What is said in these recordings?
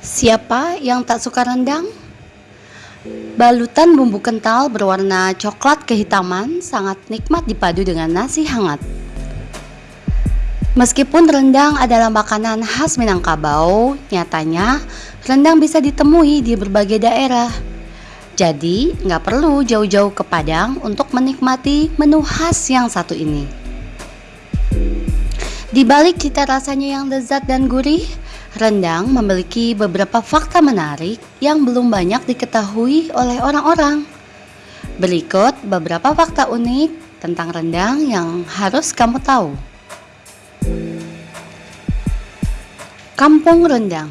Siapa yang tak suka rendang? Balutan bumbu kental berwarna coklat kehitaman sangat nikmat dipadu dengan nasi hangat. Meskipun rendang adalah makanan khas Minangkabau, nyatanya rendang bisa ditemui di berbagai daerah. Jadi, nggak perlu jauh-jauh ke Padang untuk menikmati menu khas yang satu ini. Di balik cita rasanya yang lezat dan gurih, rendang memiliki beberapa fakta menarik yang belum banyak diketahui oleh orang-orang. Berikut beberapa fakta unik tentang rendang yang harus kamu tahu. Kampung Rendang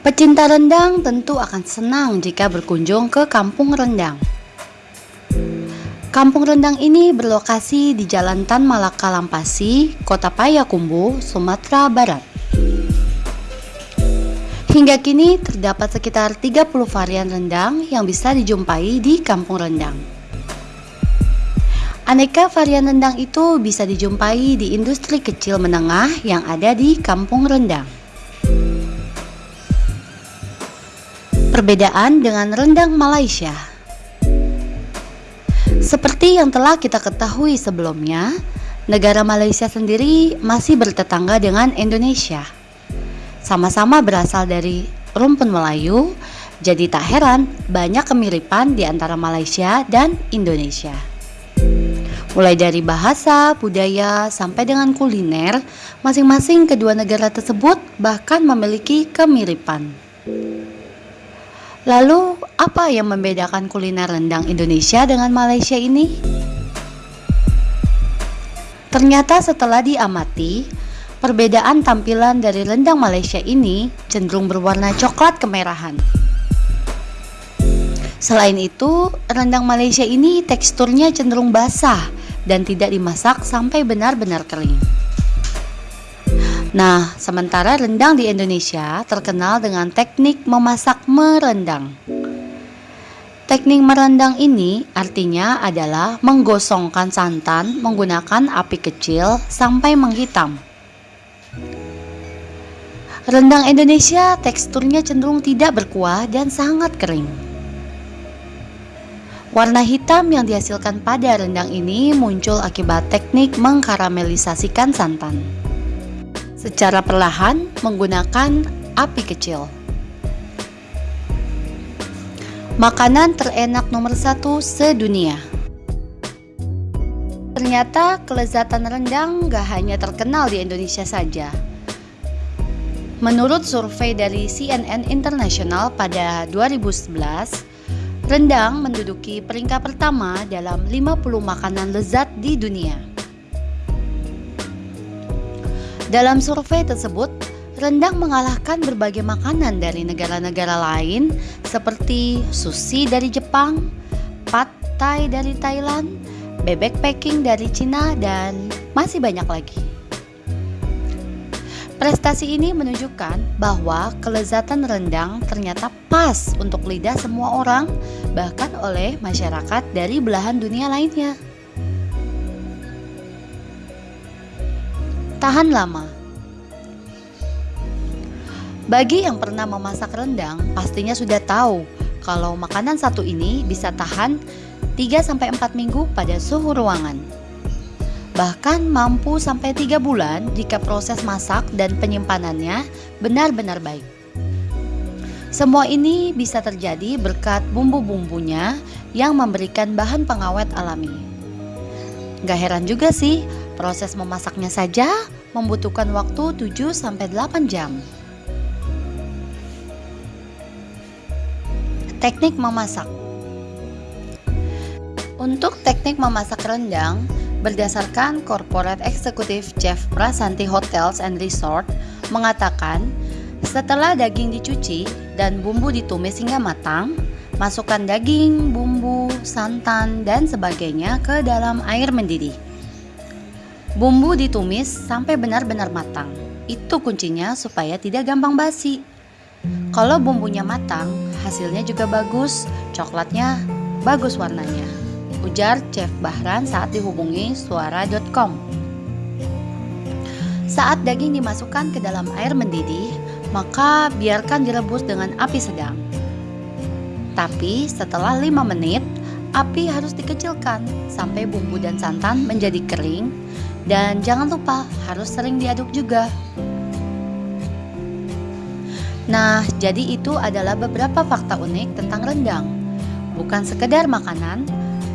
Pecinta rendang tentu akan senang jika berkunjung ke Kampung Rendang. Kampung Rendang ini berlokasi di Jalan Tan Malaka Lampasi, Kota Payakumbuh, Sumatera Barat. Hingga kini terdapat sekitar 30 varian rendang yang bisa dijumpai di Kampung Rendang. Aneka varian rendang itu bisa dijumpai di industri kecil menengah yang ada di Kampung Rendang. Perbedaan dengan rendang Malaysia seperti yang telah kita ketahui sebelumnya, negara Malaysia sendiri masih bertetangga dengan Indonesia. Sama-sama berasal dari rumpun Melayu, jadi tak heran banyak kemiripan di antara Malaysia dan Indonesia. Mulai dari bahasa, budaya, sampai dengan kuliner, masing-masing kedua negara tersebut bahkan memiliki kemiripan. Lalu, apa yang membedakan kuliner rendang Indonesia dengan Malaysia ini? Ternyata setelah diamati, perbedaan tampilan dari rendang Malaysia ini cenderung berwarna coklat kemerahan. Selain itu, rendang Malaysia ini teksturnya cenderung basah dan tidak dimasak sampai benar-benar kering. Nah, sementara rendang di Indonesia terkenal dengan teknik memasak merendang. Teknik merendang ini artinya adalah menggosongkan santan menggunakan api kecil sampai menghitam. Rendang Indonesia teksturnya cenderung tidak berkuah dan sangat kering. Warna hitam yang dihasilkan pada rendang ini muncul akibat teknik mengkaramelisasikan santan secara perlahan menggunakan api kecil. Makanan terenak nomor satu sedunia. Ternyata kelezatan rendang gak hanya terkenal di Indonesia saja. Menurut survei dari CNN International pada 2011, rendang menduduki peringkat pertama dalam 50 makanan lezat di dunia. Dalam survei tersebut, rendang mengalahkan berbagai makanan dari negara-negara lain seperti sushi dari Jepang, pad thai dari Thailand, bebek packing dari Cina, dan masih banyak lagi. Prestasi ini menunjukkan bahwa kelezatan rendang ternyata pas untuk lidah semua orang, bahkan oleh masyarakat dari belahan dunia lainnya. Tahan lama. Bagi yang pernah memasak rendang, pastinya sudah tahu kalau makanan satu ini bisa tahan 3-4 minggu pada suhu ruangan. Bahkan mampu sampai 3 bulan jika proses masak dan penyimpanannya benar-benar baik. Semua ini bisa terjadi berkat bumbu-bumbunya yang memberikan bahan pengawet alami. Gak heran juga sih Proses memasaknya saja membutuhkan waktu 7-8 jam. Teknik memasak Untuk teknik memasak rendang, berdasarkan Corporate Executive Chef Prasanti Hotels and Resort mengatakan, setelah daging dicuci dan bumbu ditumis hingga matang, masukkan daging, bumbu, santan, dan sebagainya ke dalam air mendidih. Bumbu ditumis sampai benar-benar matang. Itu kuncinya supaya tidak gampang basi. Kalau bumbunya matang, hasilnya juga bagus, coklatnya bagus warnanya. Ujar Chef Bahran saat dihubungi suara.com. Saat daging dimasukkan ke dalam air mendidih, maka biarkan direbus dengan api sedang. Tapi setelah 5 menit, api harus dikecilkan sampai bumbu dan santan menjadi kering dan jangan lupa harus sering diaduk juga. Nah, jadi itu adalah beberapa fakta unik tentang rendang. Bukan sekedar makanan,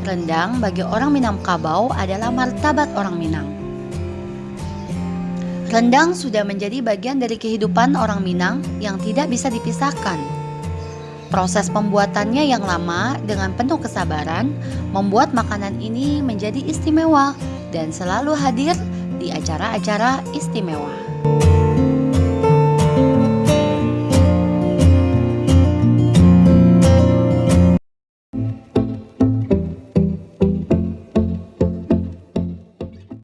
rendang bagi orang Minangkabau adalah martabat orang Minang. Rendang sudah menjadi bagian dari kehidupan orang Minang yang tidak bisa dipisahkan. Proses pembuatannya yang lama dengan penuh kesabaran membuat makanan ini menjadi istimewa dan selalu hadir di acara-acara istimewa.